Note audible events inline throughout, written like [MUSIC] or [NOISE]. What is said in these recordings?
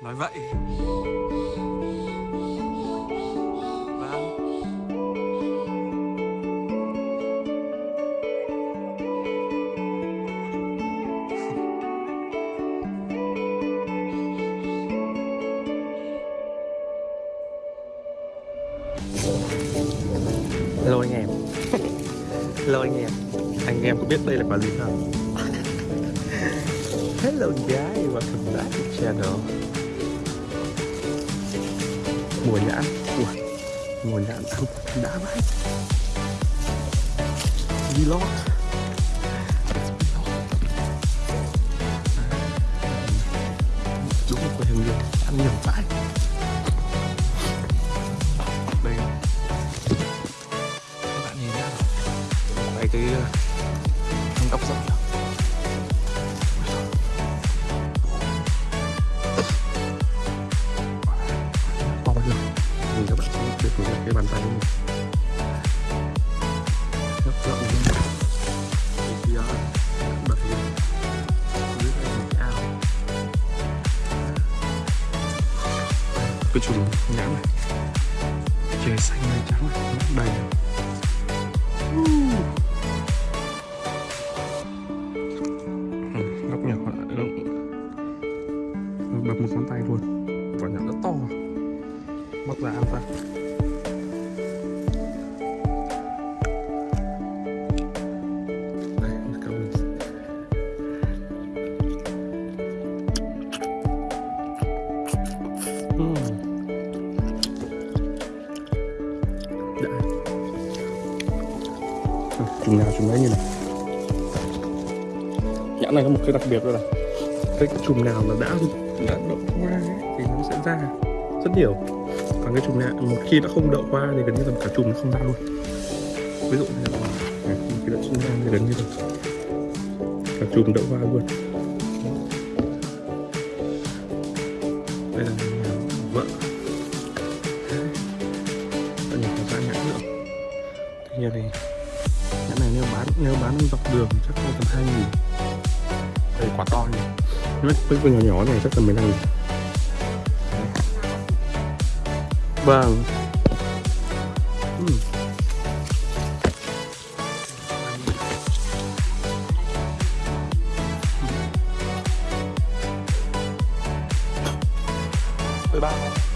nói vậy. Vâng. Hello anh em. Hello anh em. Anh em có biết đây là quả gì không? [LAUGHS] Hello guys, welcome back to channel Mùa nhãn. Ui, Mùa nhãn ăn đã vậy Vlog Đúng là quê hương nhiều Ăn nhiều vãi. Đây. Các bạn nhìn nhá. Quay cái cái bàn tay của mình. Rất bật lên. Dưới đây một cái ao. Cái chùm nhãn này. Trời xanh này trắng này. Nó đầy. Chùm nào chùm đấy như này. Nhãn này có một cái đặc biệt đó là cái chùm nào mà đã đã đậu hoa ấy, thì nó sẽ ra rất nhiều. Còn cái chùm nào một khi đã không đậu hoa thì gần như là cả chùm nó không ra luôn. Ví dụ như là này, một khi đã sinh ra thì gần như là cả chùm đậu hoa luôn. Đây là vợ. Đây là có ra nhãn nữa. Thì này nếu bán dọc đường chắc có tầm hai nghìn. Đây quả to nhỉ. Nó với con nhỏ nhỏ này chắc tầm 15 nghìn. Vâng. Ừm. Bye bye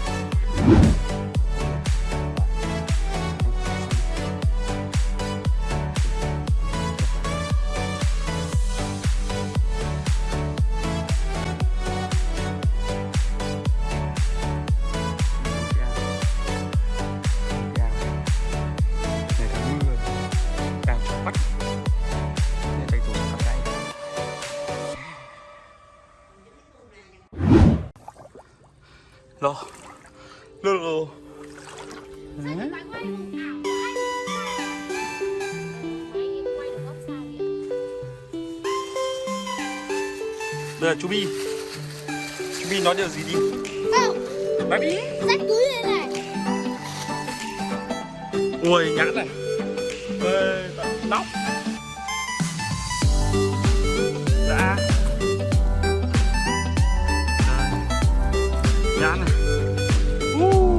Lô Lô lô Đây là chú Bi. Chú Bi nói điều gì đi? Không, Nói đi rách túi lên này. Ui nhãn này. Ê, nóc Woo!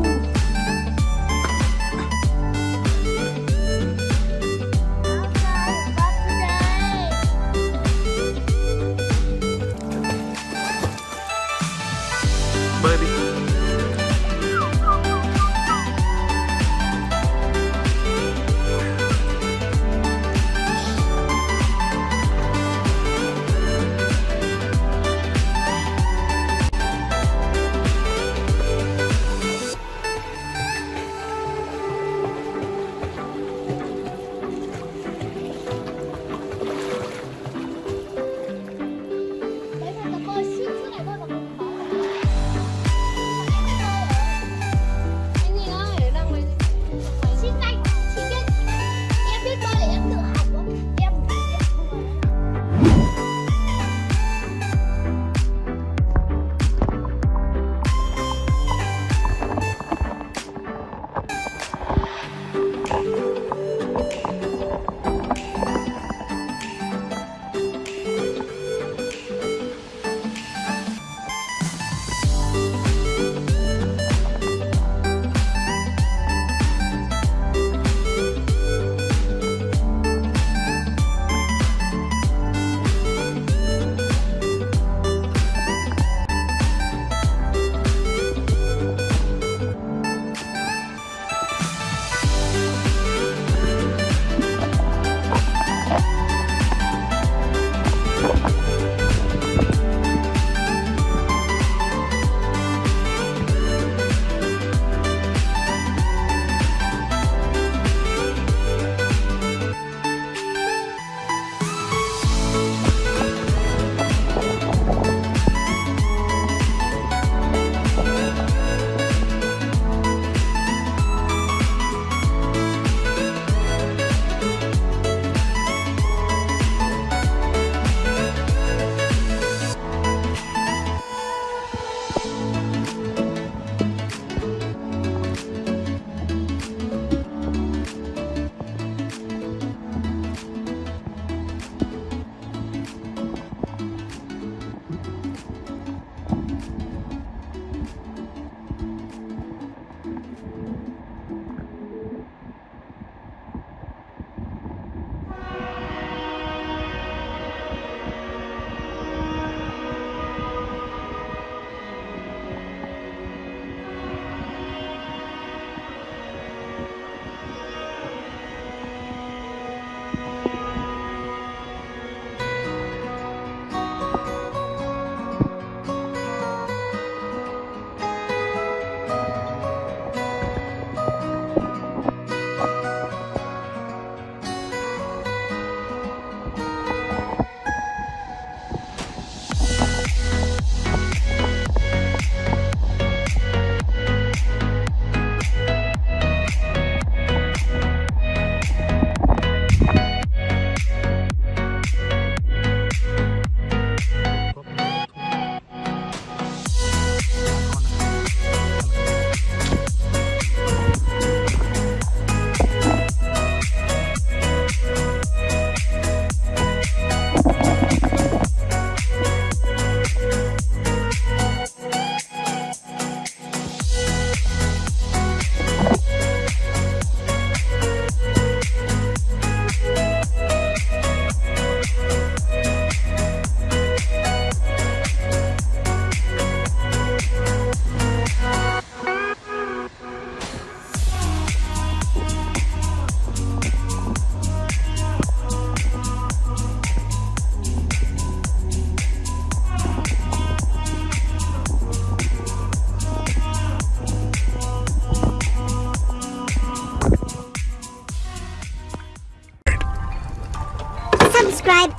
subscribe,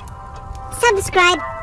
subscribe.